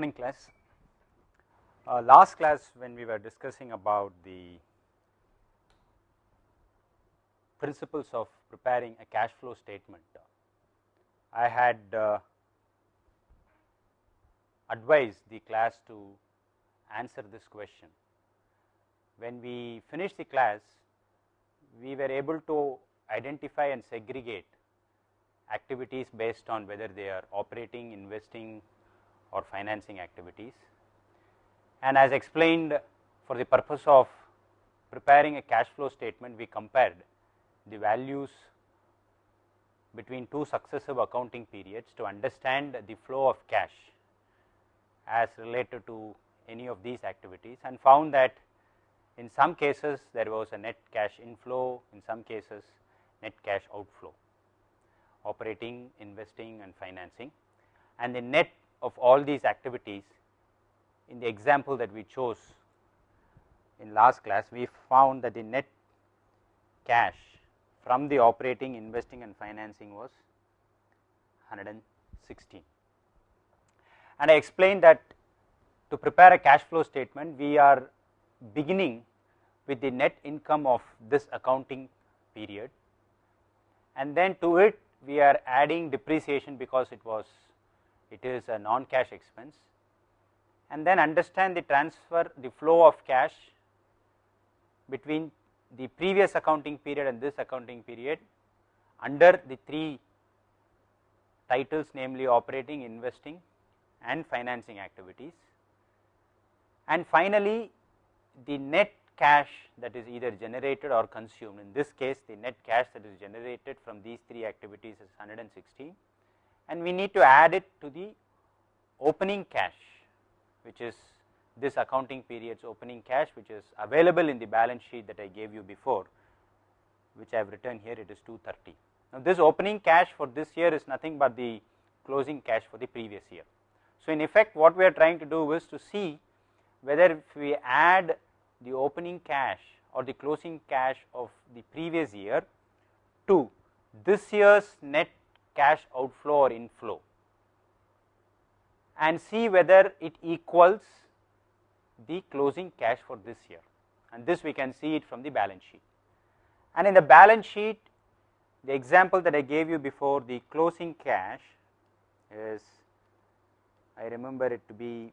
morning class. Uh, last class when we were discussing about the principles of preparing a cash flow statement, I had uh, advised the class to answer this question. When we finished the class, we were able to identify and segregate activities based on whether they are operating, investing or financing activities. And as explained for the purpose of preparing a cash flow statement, we compared the values between two successive accounting periods to understand the flow of cash as related to any of these activities and found that in some cases there was a net cash inflow, in some cases net cash outflow operating, investing and financing and the net of all these activities in the example that we chose in last class we found that the net cash from the operating, investing and financing was 116. And I explained that to prepare a cash flow statement we are beginning with the net income of this accounting period and then to it we are adding depreciation because it was it is a non cash expense. And then understand the transfer the flow of cash between the previous accounting period and this accounting period under the three titles namely operating, investing and financing activities. And finally, the net cash that is either generated or consumed. In this case the net cash that is generated from these three activities is 116 and we need to add it to the opening cash which is this accounting period's opening cash which is available in the balance sheet that I gave you before which I have written here it is 230. Now, this opening cash for this year is nothing but the closing cash for the previous year. So, in effect what we are trying to do is to see whether if we add the opening cash or the closing cash of the previous year to this year's net cash outflow or inflow and see whether it equals the closing cash for this year and this we can see it from the balance sheet. And in the balance sheet the example that I gave you before the closing cash is I remember it to be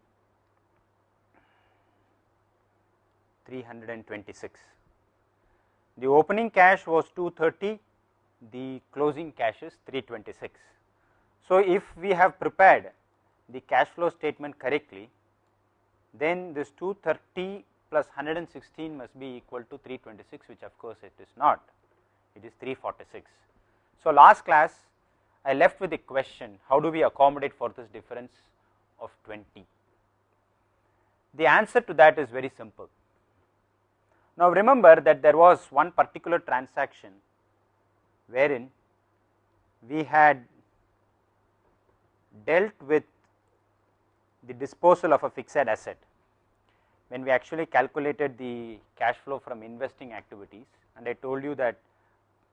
326. The opening cash was 230, the closing cash is 326. So, if we have prepared the cash flow statement correctly, then this 230 plus 116 must be equal to 326 which of course it is not, it is 346. So, last class I left with the question how do we accommodate for this difference of 20. The answer to that is very simple. Now, remember that there was one particular transaction wherein we had dealt with the disposal of a fixed asset when we actually calculated the cash flow from investing activities and I told you that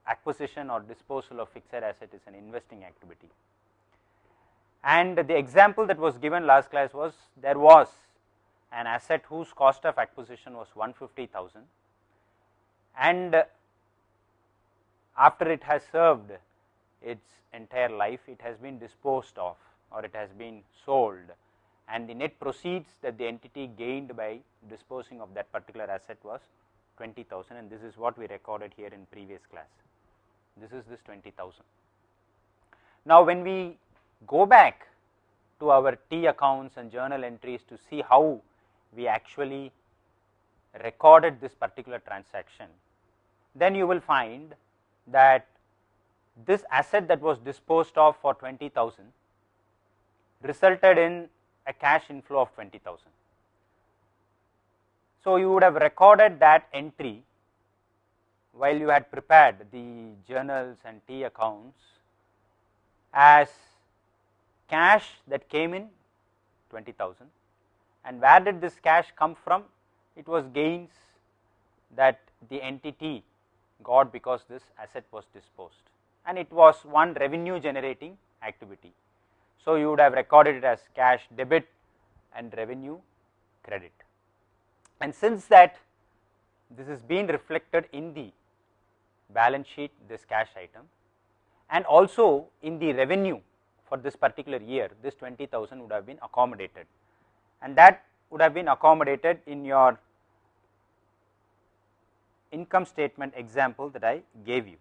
acquisition or disposal of fixed asset is an investing activity. And the example that was given last class was there was an asset whose cost of acquisition was 150,000 and after it has served its entire life it has been disposed of or it has been sold and the net proceeds that the entity gained by disposing of that particular asset was 20,000 and this is what we recorded here in previous class. This is this 20,000. Now, when we go back to our T accounts and journal entries to see how we actually recorded this particular transaction, then you will find that this asset that was disposed of for 20,000 resulted in a cash inflow of 20,000. So, you would have recorded that entry while you had prepared the journals and T accounts as cash that came in 20,000 and where did this cash come from? It was gains that the entity got because this asset was disposed and it was one revenue generating activity. So, you would have recorded it as cash debit and revenue credit. And since that this is being reflected in the balance sheet this cash item and also in the revenue for this particular year this 20,000 would have been accommodated and that would have been accommodated in your income statement example that I gave you.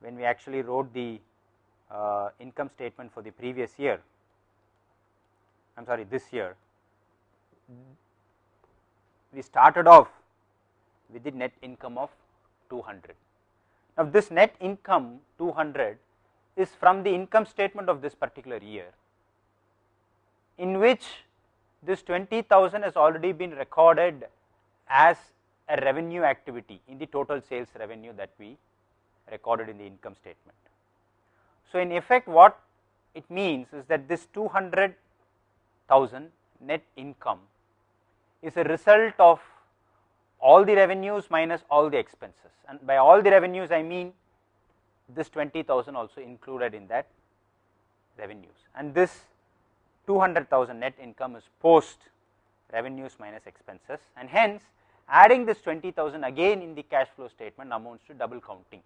When we actually wrote the uh, income statement for the previous year, I am sorry this year, we started off with the net income of 200. Now, this net income 200 is from the income statement of this particular year, in which this 20,000 has already been recorded as a revenue activity in the total sales revenue that we recorded in the income statement. So, in effect what it means is that this 200,000 net income is a result of all the revenues minus all the expenses. And by all the revenues I mean this 20,000 also included in that revenues. And this 200,000 net income is post revenues minus expenses. And hence adding this 20,000 again in the cash flow statement amounts to double counting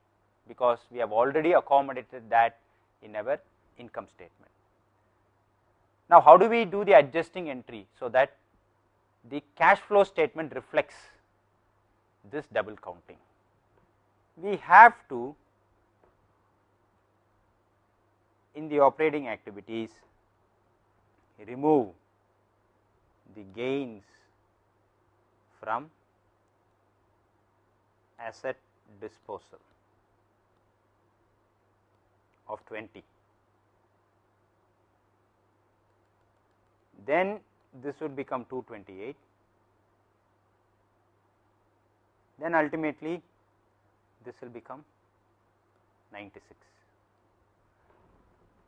because we have already accommodated that in our income statement. Now, how do we do the adjusting entry so that the cash flow statement reflects this double counting? We have to in the operating activities remove the gains from asset disposal of 20. Then this would become 228, then ultimately this will become 96.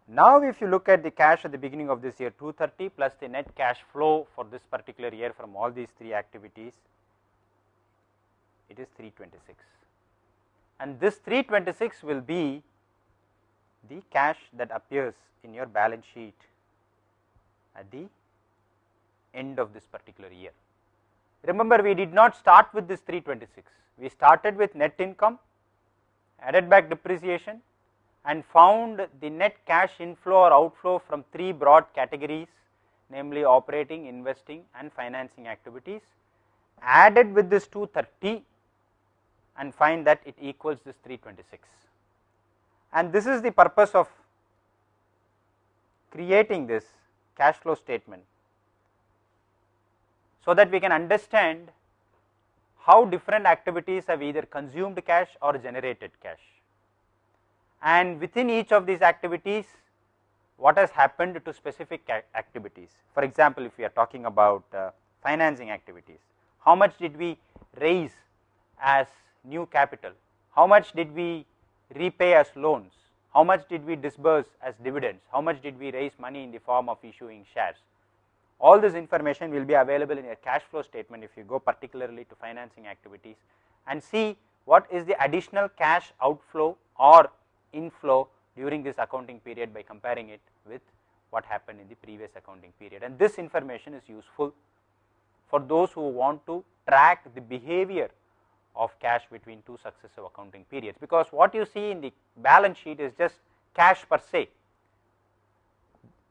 Now, if you look at the cash at the beginning of this year 230 plus the net cash flow for this particular year from all these three activities, it is 326 and this 326 will be the cash that appears in your balance sheet at the end of this particular year. Remember we did not start with this 326, we started with net income, added back depreciation and found the net cash inflow or outflow from three broad categories namely operating, investing and financing activities. Added with this 230 and find that it equals this 326 and this is the purpose of creating this cash flow statement so that we can understand how different activities have either consumed cash or generated cash. And within each of these activities, what has happened to specific activities. For example, if we are talking about uh, financing activities, how much did we raise as new capital, how much did we repay as loans, how much did we disburse as dividends, how much did we raise money in the form of issuing shares. All this information will be available in your cash flow statement if you go particularly to financing activities and see what is the additional cash outflow or inflow during this accounting period by comparing it with what happened in the previous accounting period. And this information is useful for those who want to track the behavior of cash between two successive accounting periods, because what you see in the balance sheet is just cash per se.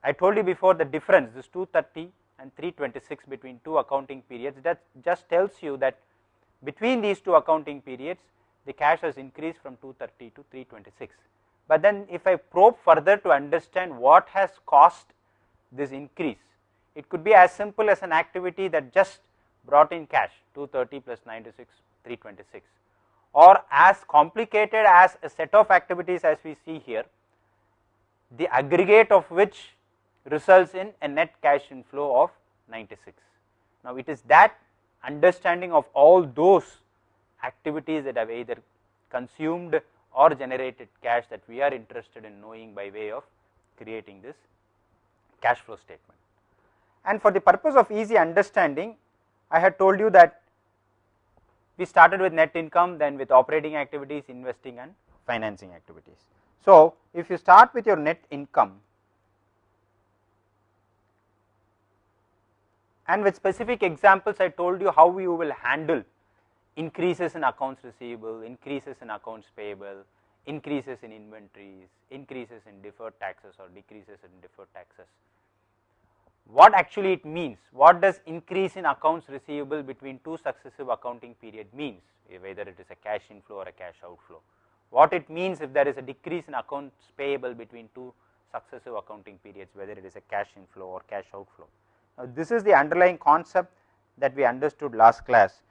I told you before the difference this 230 and 326 between two accounting periods that just tells you that between these two accounting periods the cash has increased from 230 to 326. But then if I probe further to understand what has caused this increase, it could be as simple as an activity that just brought in cash 230 plus 96 326 or as complicated as a set of activities as we see here, the aggregate of which results in a net cash inflow of 96. Now, it is that understanding of all those activities that have either consumed or generated cash that we are interested in knowing by way of creating this cash flow statement. And for the purpose of easy understanding, I had told you that we started with net income then with operating activities, investing and financing activities. So, if you start with your net income, and with specific examples I told you how you will handle increases in accounts receivable, increases in accounts payable, increases in inventories, increases in deferred taxes or decreases in deferred taxes. What actually it means, what does increase in accounts receivable between two successive accounting period means, eh, whether it is a cash inflow or a cash outflow. What it means if there is a decrease in accounts payable between two successive accounting periods, whether it is a cash inflow or cash outflow. Now, this is the underlying concept that we understood last class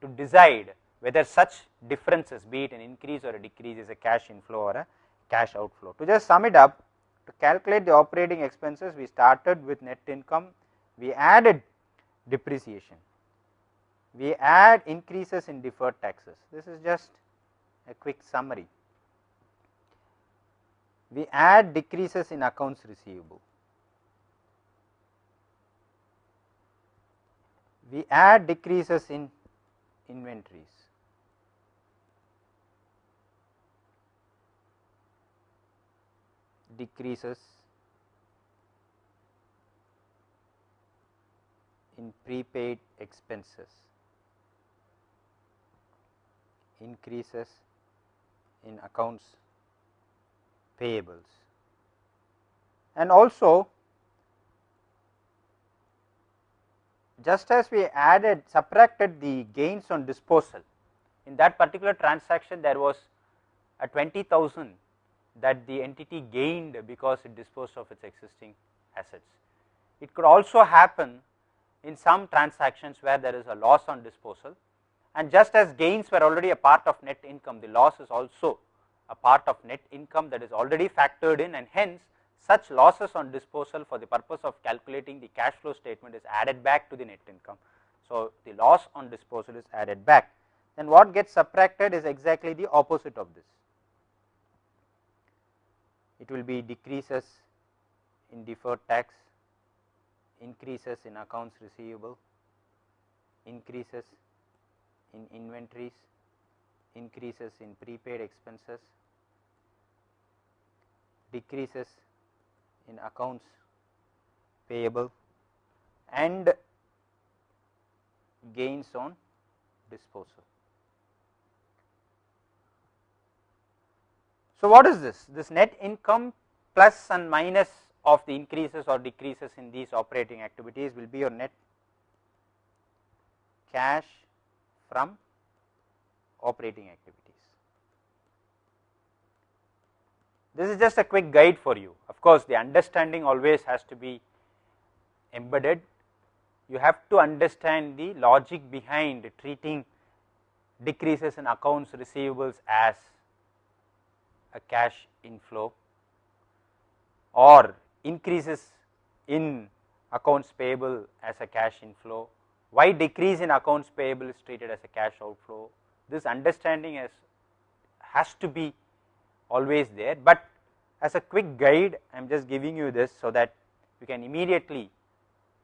to decide whether such differences be it an increase or a decrease is a cash inflow or a cash outflow. To just sum it up to calculate the operating expenses we started with net income, we added depreciation, we add increases in deferred taxes. This is just a quick summary. We add decreases in accounts receivable. We add decreases in inventories. Decreases in prepaid expenses, increases in accounts payables and also just as we added subtracted the gains on disposal in that particular transaction there was a 20000 that the entity gained because it disposed of its existing assets. It could also happen in some transactions where there is a loss on disposal and just as gains were already a part of net income, the loss is also a part of net income that is already factored in and hence such losses on disposal for the purpose of calculating the cash flow statement is added back to the net income. So, the loss on disposal is added back then what gets subtracted is exactly the opposite of this it will be decreases in deferred tax, increases in accounts receivable, increases in inventories, increases in prepaid expenses, decreases in accounts payable and gains on disposal. So, what is this? This net income plus and minus of the increases or decreases in these operating activities will be your net cash from operating activities. This is just a quick guide for you. Of course, the understanding always has to be embedded. You have to understand the logic behind treating decreases in accounts receivables as a cash inflow or increases in accounts payable as a cash inflow, why decrease in accounts payable is treated as a cash outflow. This understanding has, has to be always there, but as a quick guide I am just giving you this so that you can immediately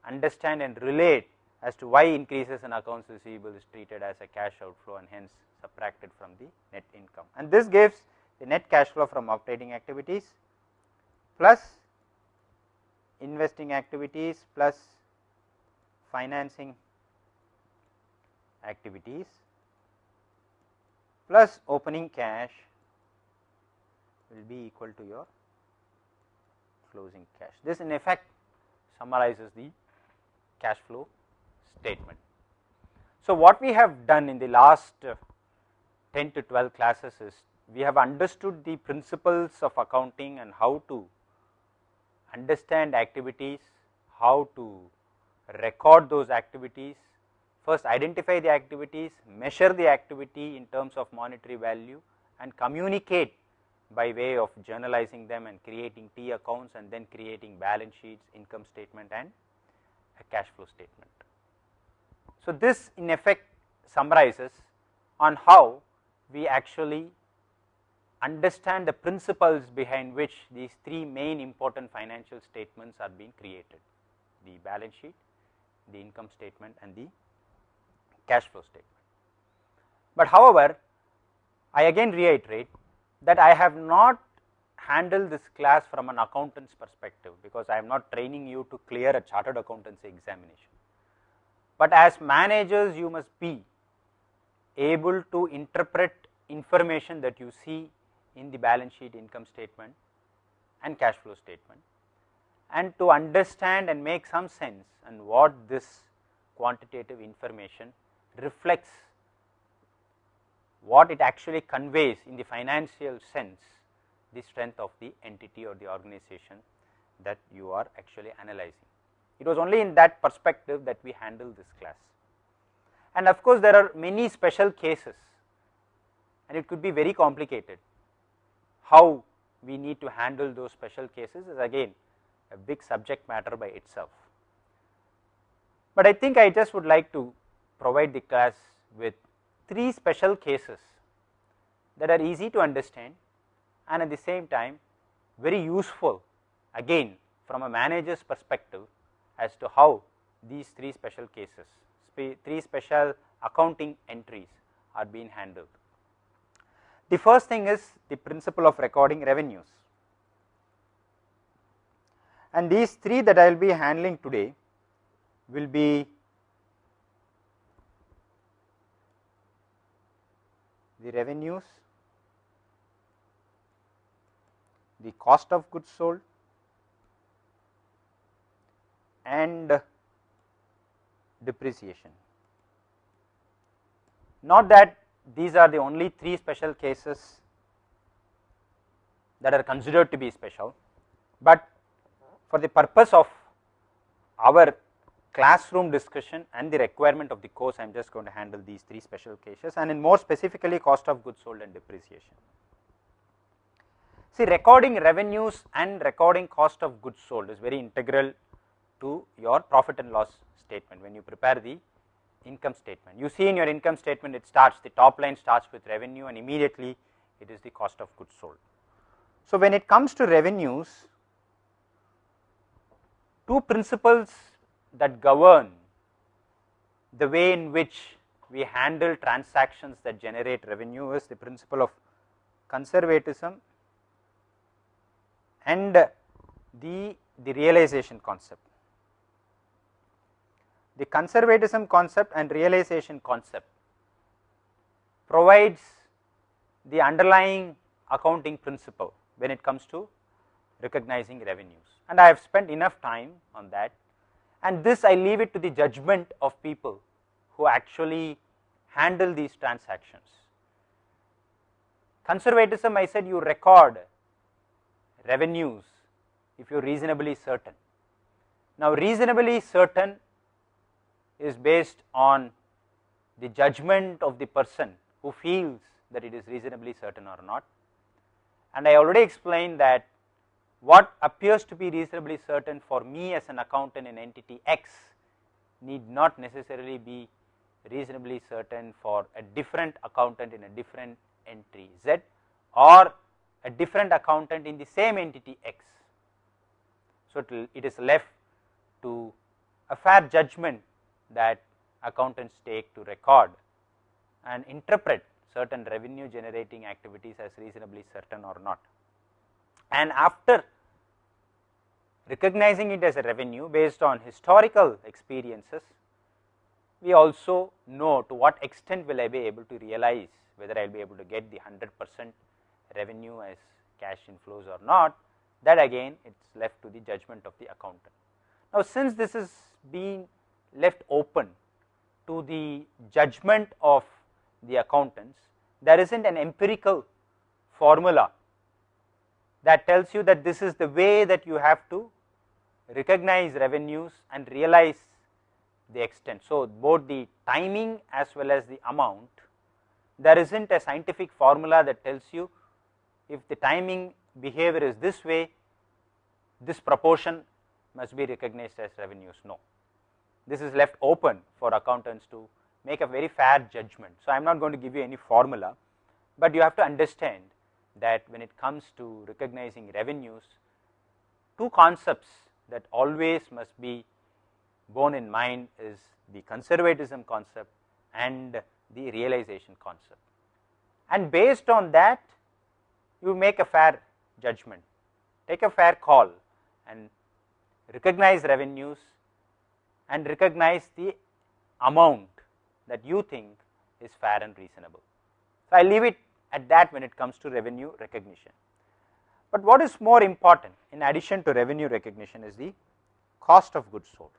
understand and relate as to why increases in accounts receivable is treated as a cash outflow and hence subtracted from the net income and this gives the net cash flow from operating activities plus investing activities plus financing activities plus opening cash will be equal to your closing cash. This in effect summarizes the cash flow statement. So, what we have done in the last 10 to 12 classes is we have understood the principles of accounting and how to understand activities, how to record those activities, first identify the activities, measure the activity in terms of monetary value and communicate by way of journalizing them and creating T accounts and then creating balance sheets, income statement and a cash flow statement. So, this in effect summarizes on how we actually understand the principles behind which these three main important financial statements are being created, the balance sheet, the income statement and the cash flow statement. But however, I again reiterate that I have not handled this class from an accountant's perspective, because I am not training you to clear a chartered accountancy examination. but as managers you must be able to interpret information that you see in the balance sheet income statement and cash flow statement and to understand and make some sense and what this quantitative information reflects what it actually conveys in the financial sense the strength of the entity or the organization that you are actually analyzing. It was only in that perspective that we handle this class. And of course, there are many special cases and it could be very complicated. How we need to handle those special cases is again a big subject matter by itself. But I think I just would like to provide the class with three special cases that are easy to understand and at the same time very useful again from a manager's perspective as to how these three special cases, three special accounting entries are being handled. The first thing is the principle of recording revenues and these three that I will be handling today will be the revenues, the cost of goods sold and depreciation. Not that these are the only three special cases that are considered to be special, but for the purpose of our classroom discussion and the requirement of the course, I am just going to handle these three special cases and in more specifically cost of goods sold and depreciation. See recording revenues and recording cost of goods sold is very integral to your profit and loss statement when you prepare the income statement. You see in your income statement it starts the top line starts with revenue and immediately it is the cost of goods sold. So, when it comes to revenues two principles that govern the way in which we handle transactions that generate revenue is the principle of conservatism and the, the realization concept. The conservatism concept and realization concept provides the underlying accounting principle when it comes to recognizing revenues and I have spent enough time on that and this I leave it to the judgment of people who actually handle these transactions. Conservatism I said you record revenues if you are reasonably certain. Now reasonably certain is based on the judgment of the person who feels that it is reasonably certain or not and I already explained that what appears to be reasonably certain for me as an accountant in entity X need not necessarily be reasonably certain for a different accountant in a different entry Z or a different accountant in the same entity X. So, it, it is left to a fair judgment that accountants take to record and interpret certain revenue generating activities as reasonably certain or not. And after recognizing it as a revenue based on historical experiences, we also know to what extent will I be able to realize whether I will be able to get the 100 percent revenue as cash inflows or not that again it is left to the judgment of the accountant. Now, since this is being left open to the judgment of the accountants, there is not an empirical formula that tells you that this is the way that you have to recognize revenues and realize the extent. So, both the timing as well as the amount there is not a scientific formula that tells you if the timing behavior is this way this proportion must be recognized as revenues no. This is left open for accountants to make a very fair judgment. So, I am not going to give you any formula, but you have to understand that when it comes to recognizing revenues two concepts that always must be borne in mind is the conservatism concept and the realization concept. And based on that you make a fair judgment, take a fair call and recognize revenues and recognize the amount that you think is fair and reasonable. So, I leave it at that when it comes to revenue recognition. But what is more important in addition to revenue recognition is the cost of goods sold.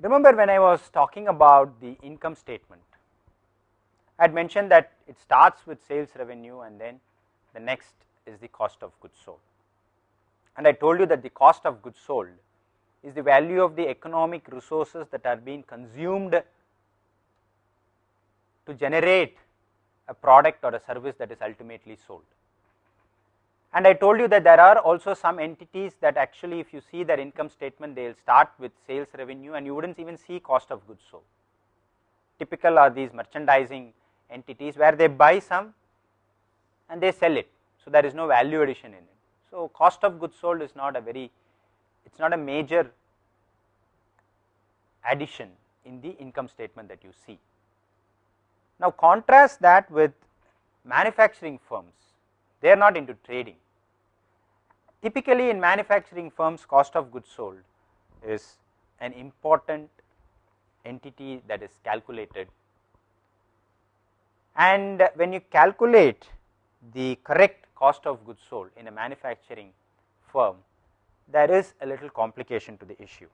Remember when I was talking about the income statement, I had mentioned that it starts with sales revenue and then the next is the cost of goods sold. And I told you that the cost of goods sold is the value of the economic resources that are being consumed to generate a product or a service that is ultimately sold. And I told you that there are also some entities that actually if you see their income statement they will start with sales revenue and you would not even see cost of goods sold. Typical are these merchandising entities where they buy some and they sell it. So, there is no value addition in it. So, cost of goods sold is not a very it is not a major addition in the income statement that you see. Now, contrast that with manufacturing firms, they are not into trading. Typically, in manufacturing firms, cost of goods sold is an important entity that is calculated. And when you calculate the correct cost of goods sold in a manufacturing firm, there is a little complication to the issue.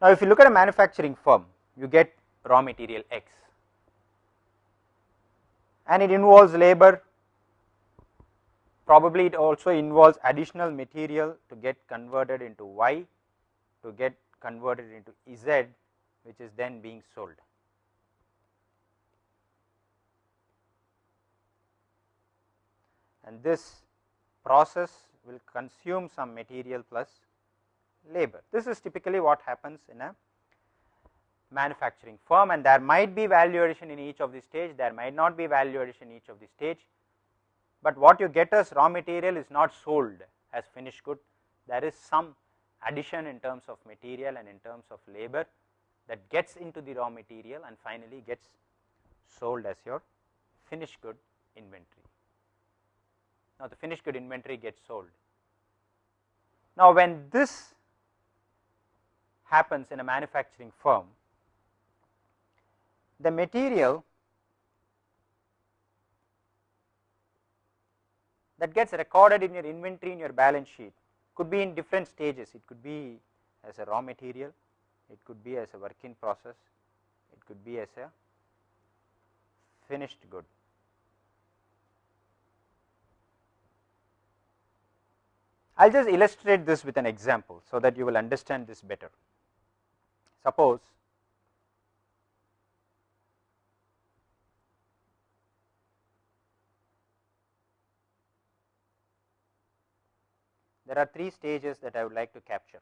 Now, if you look at a manufacturing firm, you get raw material X and it involves labor, probably it also involves additional material to get converted into Y, to get converted into Z, which is then being sold. And this process will consume some material plus labor. This is typically what happens in a manufacturing firm and there might be value addition in each of the stage, there might not be value addition in each of the stage, but what you get as raw material is not sold as finished good, there is some addition in terms of material and in terms of labor that gets into the raw material and finally gets sold as your finished good inventory. Now, the finished good inventory gets sold. Now, when this happens in a manufacturing firm, the material that gets recorded in your inventory in your balance sheet could be in different stages. It could be as a raw material, it could be as a work in process, it could be as a finished good. I will just illustrate this with an example, so that you will understand this better. Suppose there are three stages that I would like to capture.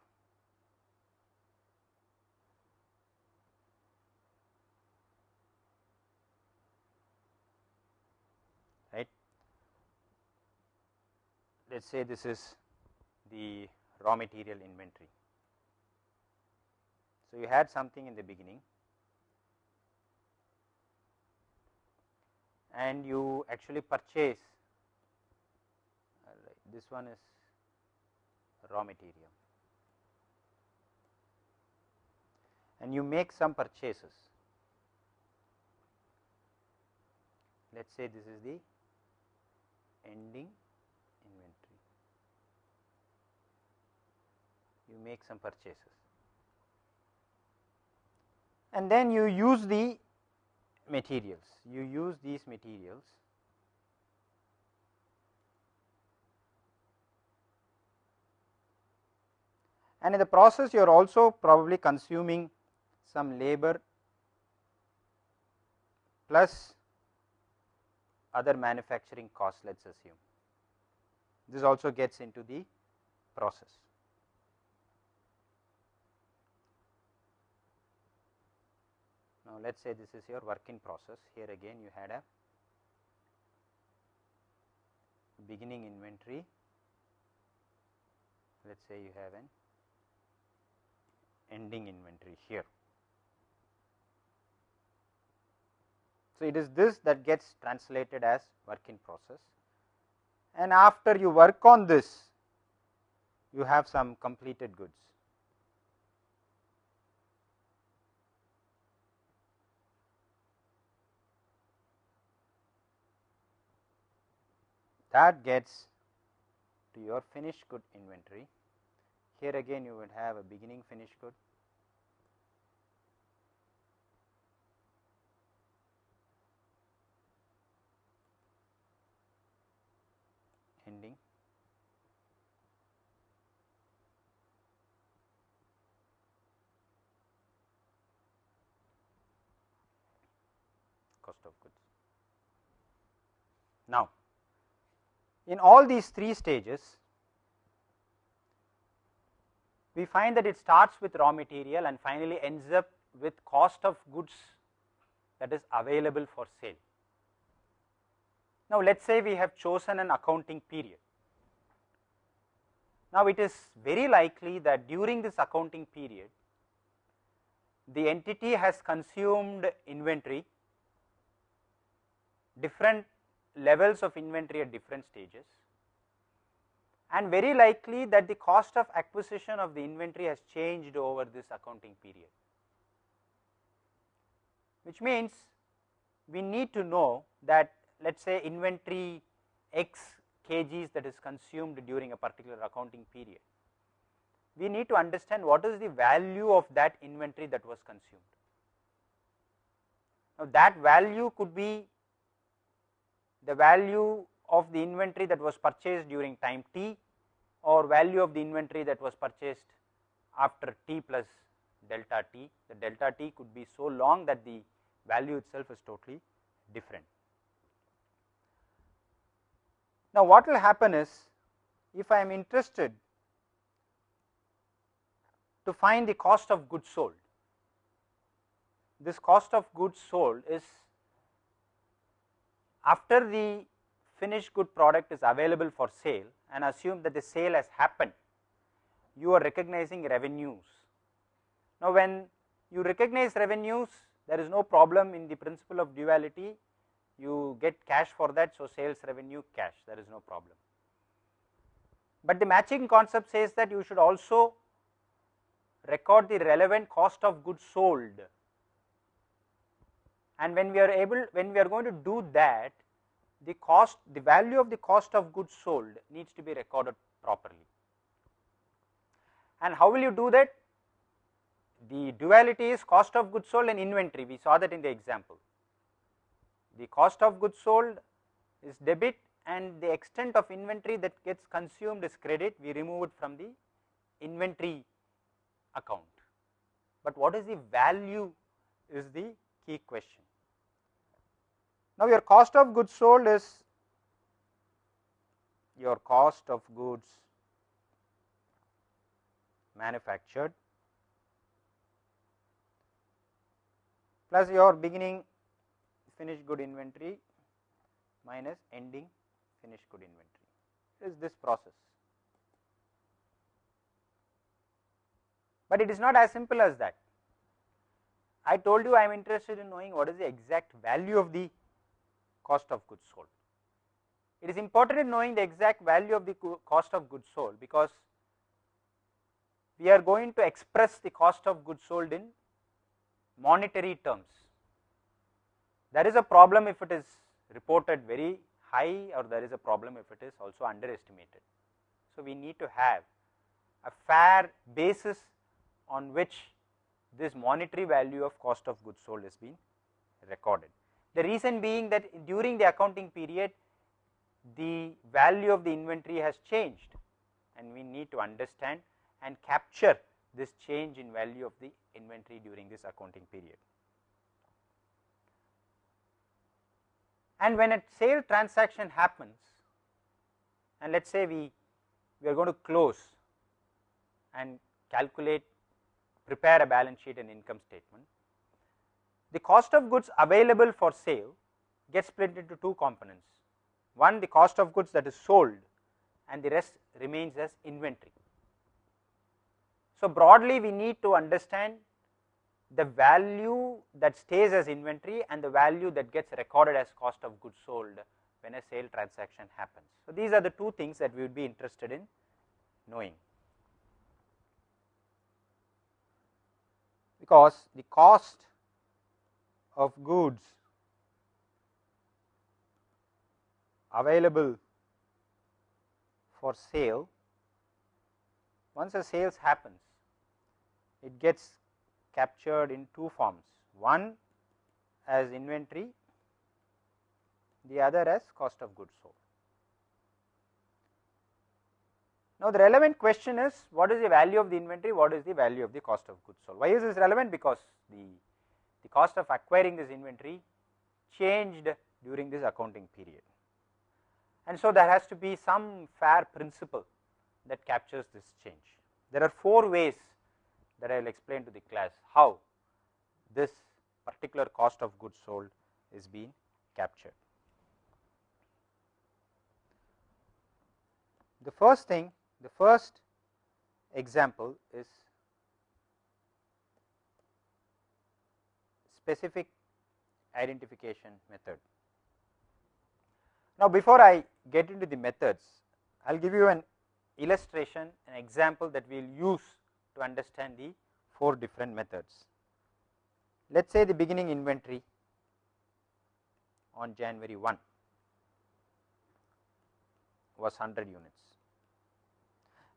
Right. Let us say this is the raw material inventory. So, you had something in the beginning and you actually purchase this one is raw material and you make some purchases. Let us say this is the ending inventory. You make some purchases and then you use the materials, you use these materials and in the process you are also probably consuming some labor plus other manufacturing costs let us assume. This also gets into the process. Now, let us say this is your work in process here again you had a beginning inventory let us say you have an ending inventory here. So, it is this that gets translated as work in process and after you work on this you have some completed goods. That gets to your finished good inventory. Here again you would have a beginning finished good ending cost of goods. Now, in all these three stages, we find that it starts with raw material and finally ends up with cost of goods that is available for sale. Now, let us say we have chosen an accounting period. Now, it is very likely that during this accounting period, the entity has consumed inventory, different levels of inventory at different stages and very likely that the cost of acquisition of the inventory has changed over this accounting period, which means we need to know that let us say inventory x kgs that is consumed during a particular accounting period. We need to understand what is the value of that inventory that was consumed. Now, that value could be the value of the inventory that was purchased during time t or value of the inventory that was purchased after t plus delta t. The delta t could be so long that the value itself is totally different. Now, what will happen is if I am interested to find the cost of goods sold, this cost of goods sold is after the finished good product is available for sale and assume that the sale has happened, you are recognizing revenues. Now, when you recognize revenues, there is no problem in the principle of duality you get cash for that. So, sales revenue cash there is no problem. But the matching concept says that you should also record the relevant cost of goods sold and when we are able when we are going to do that the cost the value of the cost of goods sold needs to be recorded properly. And how will you do that? The duality is cost of goods sold and inventory we saw that in the example the cost of goods sold is debit and the extent of inventory that gets consumed is credit we remove it from the inventory account. But what is the value is the key question. Now, your cost of goods sold is your cost of goods manufactured plus your beginning finished good inventory minus ending finished good inventory is this process. But it is not as simple as that. I told you I am interested in knowing what is the exact value of the cost of goods sold. It is important in knowing the exact value of the cost of goods sold because we are going to express the cost of goods sold in monetary terms there is a problem if it is reported very high or there is a problem if it is also underestimated. So, we need to have a fair basis on which this monetary value of cost of goods sold is being recorded. The reason being that during the accounting period the value of the inventory has changed and we need to understand and capture this change in value of the inventory during this accounting period. and when a sale transaction happens and let us say we, we are going to close and calculate prepare a balance sheet and income statement the cost of goods available for sale gets split into two components. One the cost of goods that is sold and the rest remains as inventory. So, broadly we need to understand the value that stays as inventory and the value that gets recorded as cost of goods sold when a sale transaction happens. So, these are the two things that we would be interested in knowing. Because the cost of goods available for sale once a sales happens it gets captured in two forms. One as inventory the other as cost of goods sold. Now the relevant question is what is the value of the inventory? What is the value of the cost of goods sold? Why is this relevant? Because the the cost of acquiring this inventory changed during this accounting period and so there has to be some fair principle that captures this change. There are four ways that I will explain to the class how this particular cost of goods sold is being captured. The first thing, the first example is specific identification method. Now, before I get into the methods, I will give you an illustration, an example that we will use to understand the four different methods. Let us say the beginning inventory on January 1 was 100 units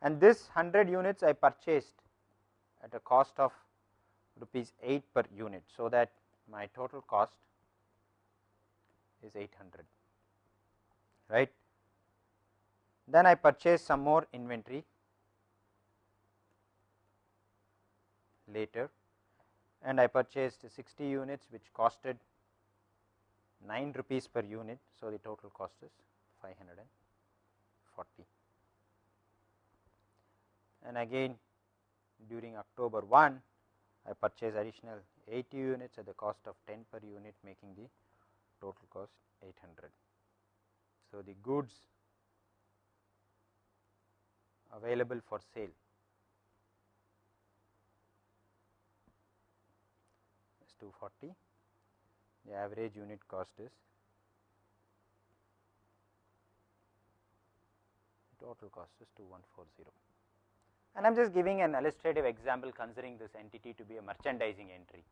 and this 100 units I purchased at a cost of rupees 8 per unit. So, that my total cost is 800 right. Then I purchase some more inventory later and I purchased 60 units which costed 9 rupees per unit. So, the total cost is 540 and again during October 1 I purchase additional 80 units at the cost of 10 per unit making the total cost 800. So, the goods available for sale. Is 240, the average unit cost is total cost is 2140 and I am just giving an illustrative example considering this entity to be a merchandising entry,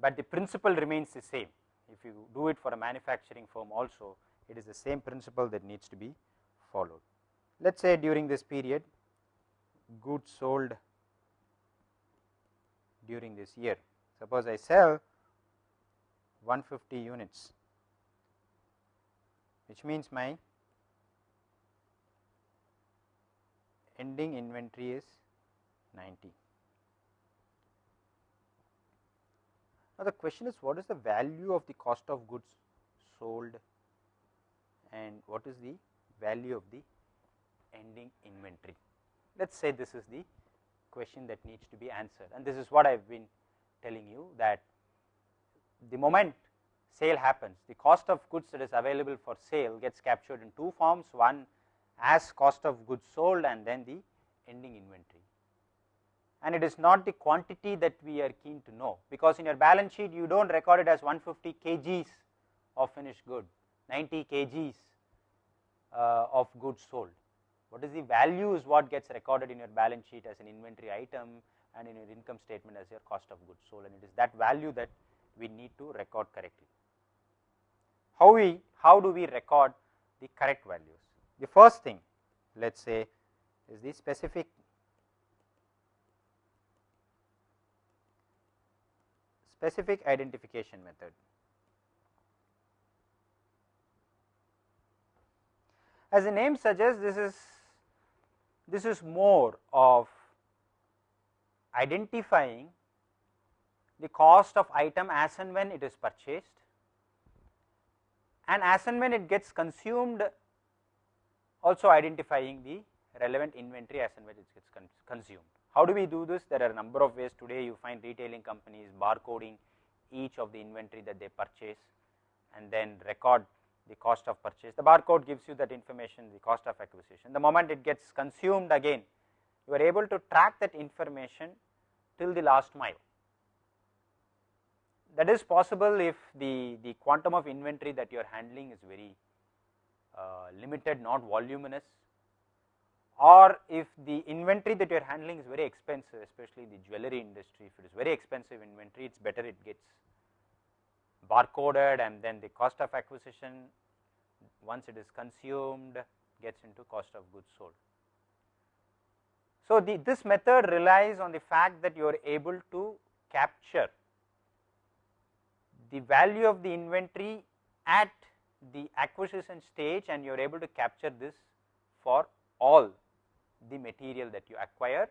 but the principle remains the same if you do it for a manufacturing firm also it is the same principle that needs to be followed. Let us say during this period goods sold during this year. Suppose I sell 150 units, which means my ending inventory is 90. Now, the question is what is the value of the cost of goods sold and what is the value of the ending inventory. Let us say this is the question that needs to be answered and this is what I have been telling you that the moment sale happens the cost of goods that is available for sale gets captured in two forms one as cost of goods sold and then the ending inventory and it is not the quantity that we are keen to know because in your balance sheet you do not record it as 150 kgs of finished good 90 kgs uh, of goods sold. What is the value is what gets recorded in your balance sheet as an inventory item and in your income statement as your cost of goods sold and it is that value that we need to record correctly. How we how do we record the correct values? The first thing let us say is the specific specific identification method. As the name suggests this is this is more of identifying the cost of item as and when it is purchased and as and when it gets consumed also identifying the relevant inventory as and when it gets con consumed. How do we do this? There are a number of ways today you find retailing companies barcoding each of the inventory that they purchase and then record the cost of purchase. The barcode gives you that information, the cost of acquisition. The moment it gets consumed again, you are able to track that information till the last mile. That is possible if the, the quantum of inventory that you are handling is very Uh, limited, not voluminous or if the inventory that you are handling is very expensive especially the jewelry industry if it is very expensive inventory it is better it gets barcoded and then the cost of acquisition once it is consumed gets into cost of goods sold. So, the, this method relies on the fact that you are able to capture the value of the inventory at the acquisition stage and you are able to capture this for all the material that you acquire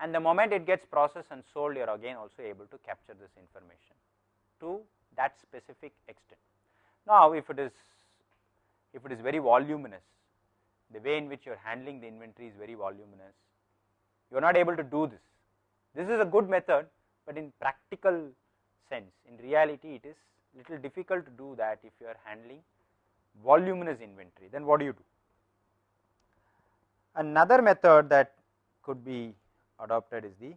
and the moment it gets processed and sold you are again also able to capture this information to that specific extent. Now, if it is if it is very voluminous the way in which you are handling the inventory is very voluminous you are not able to do this. This is a good method, but in practical sense in reality it is little difficult to do that if you are handling voluminous inventory then what do you do? Another method that could be adopted is the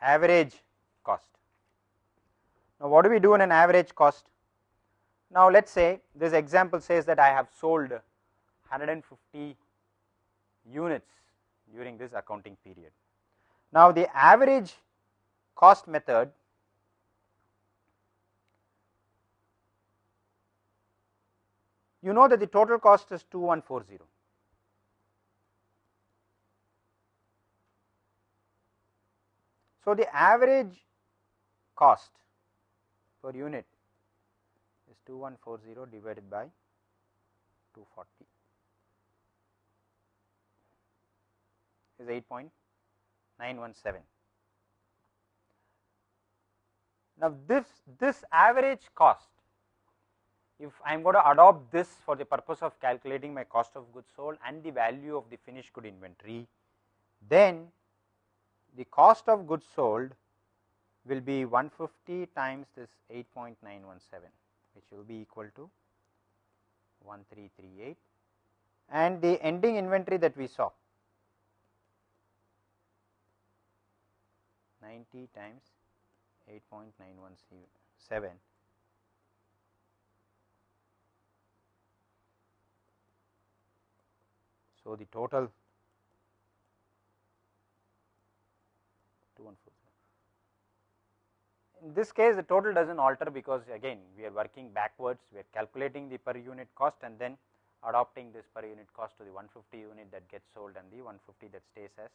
average cost. Now, what do we do in an average cost? Now, let us say this example says that I have sold 150 units during this accounting period. Now, the average cost method you know that the total cost is 2140. So, the average cost per unit is 2140 divided by 240 is 8.917. Now, this, this average cost if I am going to adopt this for the purpose of calculating my cost of goods sold and the value of the finished good inventory, then the cost of goods sold will be 150 times this 8.917 which will be equal to 1338 and the ending inventory that we saw 90 times 8.917 So, the total 2140. In this case the total does not alter because again we are working backwards we are calculating the per unit cost and then adopting this per unit cost to the 150 unit that gets sold and the 150 that stays as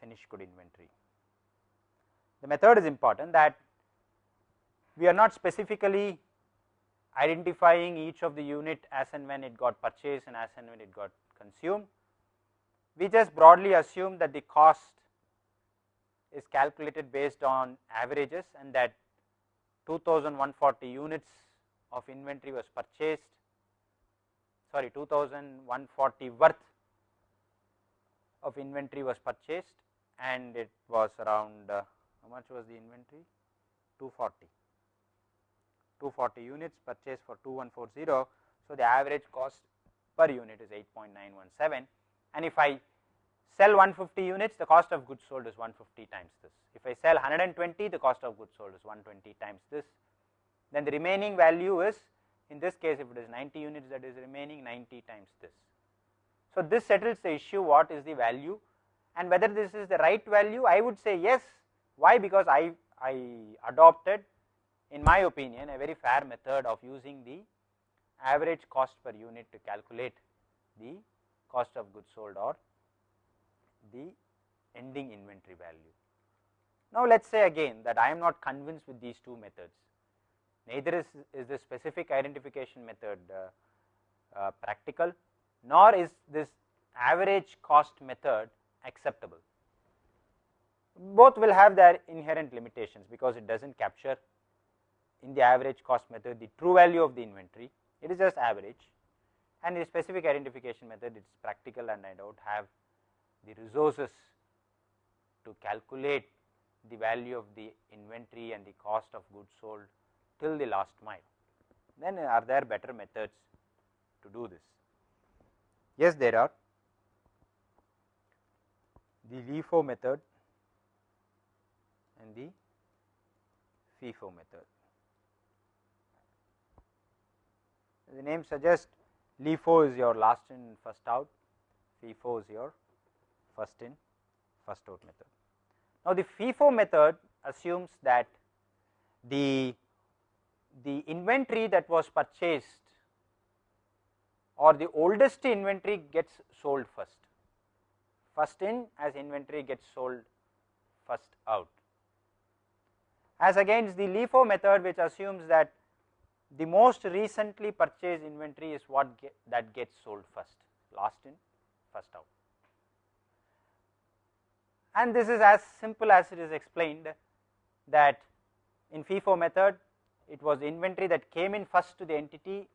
finished good inventory. The method is important that we are not specifically identifying each of the unit as and when it got purchased and as and when it got consumed. We just broadly assume that the cost is calculated based on averages and that 2140 units of inventory was purchased sorry 2140 worth of inventory was purchased and it was around uh, how much was the inventory 240 240 units purchased for 2140. So, the average cost per unit is 8.917 and if I sell 150 units the cost of goods sold is 150 times this. If I sell 120 the cost of goods sold is 120 times this then the remaining value is in this case if it is 90 units that is remaining 90 times this. So, this settles the issue what is the value and whether this is the right value I would say yes why because I, I adopted in my opinion a very fair method of using the average cost per unit to calculate the cost of goods sold or the ending inventory value. Now, let us say again that I am not convinced with these two methods, neither is, is the specific identification method uh, uh, practical nor is this average cost method acceptable. Both will have their inherent limitations because it does not capture in the average cost method the true value of the inventory, it is just average and the specific identification method it is practical and I do not have the resources to calculate the value of the inventory and the cost of goods sold till the last mile. Then uh, are there better methods to do this? Yes, there are. The LIFO method and the FIFO method. The name suggests LIFO is your last in first out, FIFO is your first in first out method. Now, the FIFO method assumes that the the inventory that was purchased or the oldest inventory gets sold first. First in as inventory gets sold first out. As against the LIFO method which assumes that the most recently purchased inventory is what get, that gets sold first, last in, first out. And this is as simple as it is explained that in FIFO method it was inventory that came in first to the entity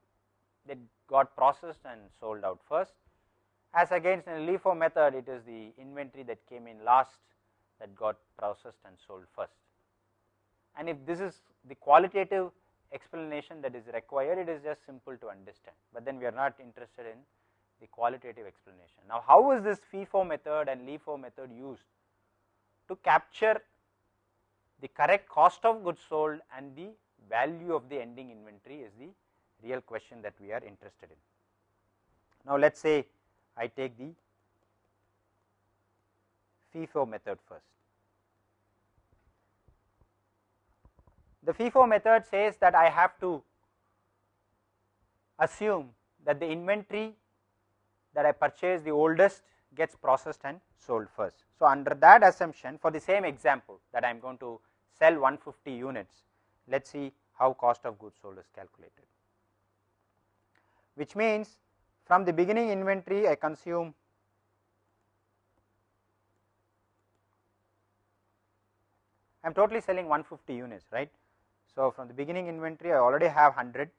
that got processed and sold out first as against in LIFO method it is the inventory that came in last that got processed and sold first. And if this is the qualitative explanation that is required it is just simple to understand, but then we are not interested in the qualitative explanation. Now, how is this FIFO method and LIFO method used to capture the correct cost of goods sold and the value of the ending inventory is the real question that we are interested in. Now, let us say I take the FIFO method first. The FIFO method says that I have to assume that the inventory that I purchase the oldest gets processed and sold first. So, under that assumption for the same example that I am going to sell 150 units, let us see how cost of goods sold is calculated which means from the beginning inventory I consume I am totally selling 150 units right. So, from the beginning inventory I already have 100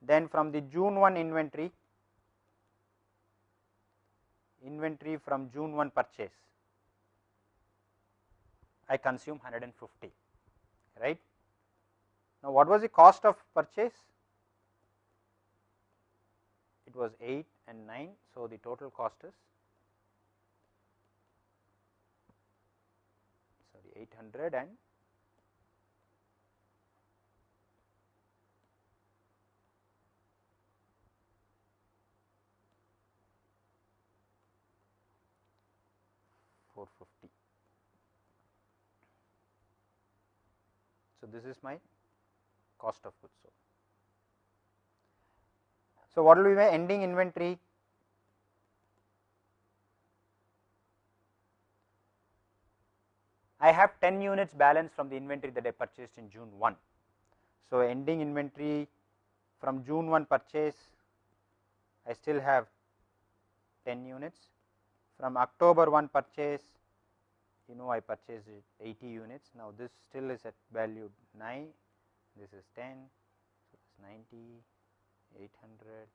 then from the June 1 inventory inventory from June 1 purchase I consume 150 right. Now, what was the cost of purchase? It was 8 and 9. So, the total cost is sorry 800 and four fifty. So, this is my cost of goods sold. So, what will be my ending inventory? I have 10 units balance from the inventory that I purchased in June 1. So, ending inventory from June 1 purchase I still have 10 units from October 1 purchase you know I purchased 80 units. Now this still is at value 9 this is 10 so it's 90 800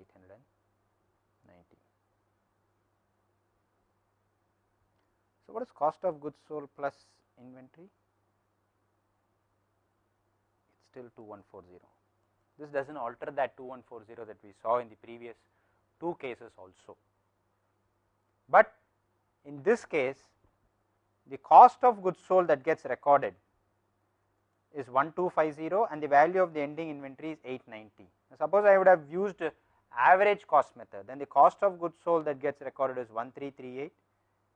890 so what is cost of goods sold plus inventory? It's still 2140 this does not alter that 2140 that we saw in the previous two cases also but in this case the cost of goods sold that gets recorded is 1250 and the value of the ending inventory is 890. Now, suppose I would have used average cost method then the cost of goods sold that gets recorded is 1338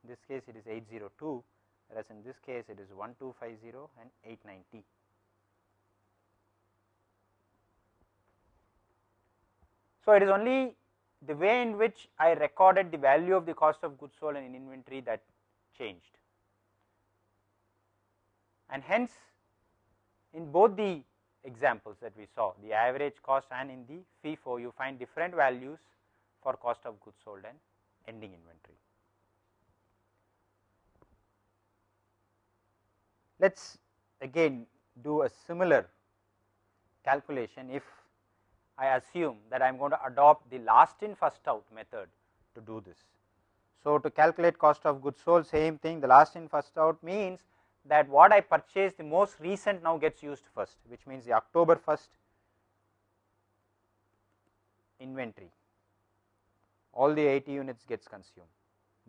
in this case it is 802 whereas in this case it is 1250 and 890. So, it is only the way in which I recorded the value of the cost of goods sold and in inventory that changed and hence in both the examples that we saw the average cost and in the FIFO you find different values for cost of goods sold and ending inventory. Let us again do a similar calculation if I assume that I am going to adopt the last in first out method to do this. So, to calculate cost of goods sold same thing the last in first out means that what I purchased the most recent now gets used first which means the October 1st inventory. All the 80 units gets consumed.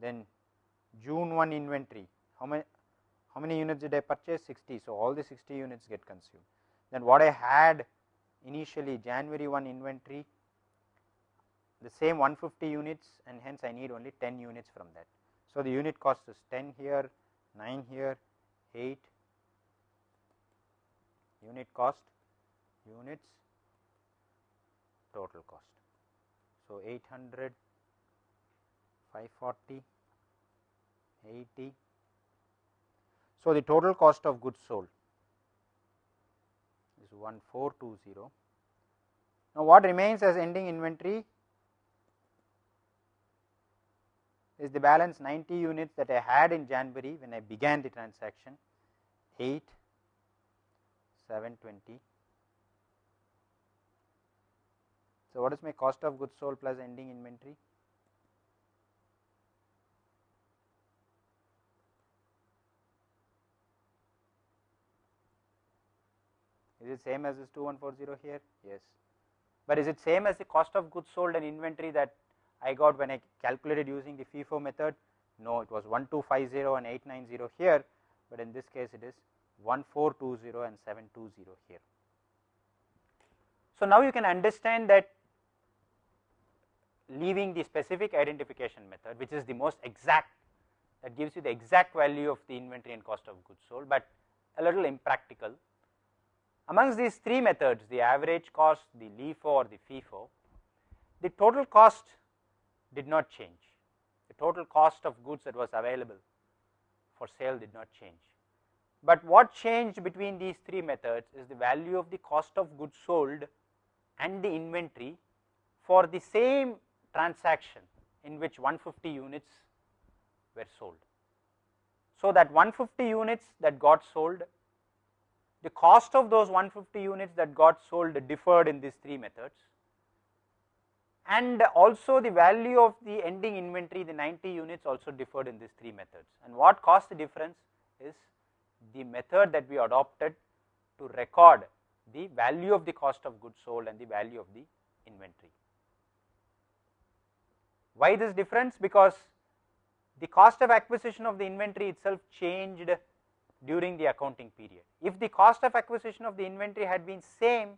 Then June 1 inventory how many how many units did I purchase? 60 so all the 60 units get consumed. Then what I had initially January 1 inventory the same 150 units and hence I need only 10 units from that. So, the unit cost is 10 here, 9 here, 8 unit cost units total cost. So, 800, 540, 80. So, the total cost of goods sold is 1420. Now, what remains as ending inventory is the balance 90 units that I had in January when I began the transaction 8 720 So, what is my cost of goods sold plus ending inventory? Is it same as this 2140 here? Yes. But is it same as the cost of goods sold and inventory that I got when I calculated using the FIFO method? No, it was 1250 and 890 here, but in this case it is 1420 and 720 here. So, now you can understand that leaving the specific identification method which is the most exact that gives you the exact value of the inventory and cost of goods sold, but a little impractical. Amongst these three methods the average cost, the LIFO or the FIFO, the total cost did not change, the total cost of goods that was available for sale did not change. But what changed between these three methods is the value of the cost of goods sold and the inventory for the same transaction in which 150 units were sold. So, that 150 units that got sold, the cost of those 150 units that got sold differed in these three methods and also the value of the ending inventory the 90 units also differed in these three methods and what caused the difference is the method that we adopted to record the value of the cost of goods sold and the value of the inventory. Why this difference? Because the cost of acquisition of the inventory itself changed during the accounting period. If the cost of acquisition of the inventory had been same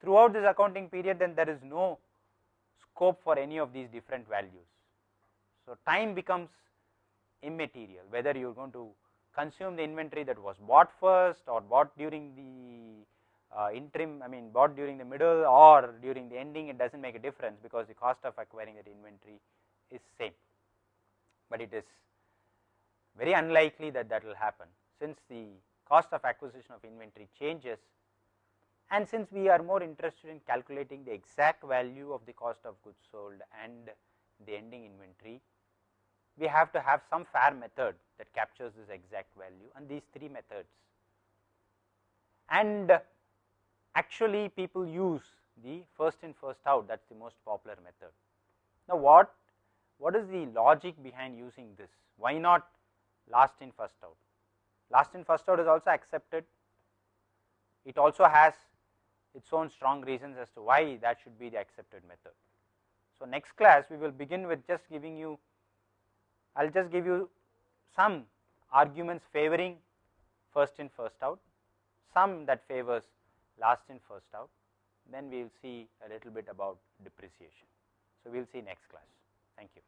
throughout this accounting period, then there is no scope for any of these different values. So, time becomes immaterial whether you are going to consume the inventory that was bought first or bought during the uh, interim I mean bought during the middle or during the ending it does not make a difference because the cost of acquiring that inventory is same, but it is very unlikely that that will happen since the cost of acquisition of inventory changes and since we are more interested in calculating the exact value of the cost of goods sold and the ending inventory, we have to have some fair method that captures this exact value and these three methods. And actually people use the first in first out that is the most popular method. Now, what what is the logic behind using this? Why not last in first out? Last in first out is also accepted. It also has its own strong reasons as to why that should be the accepted method. So, next class we will begin with just giving you, I will just give you some arguments favoring first in first out, some that favors last in first out, then we will see a little bit about depreciation. So, we will see next class. Thank you.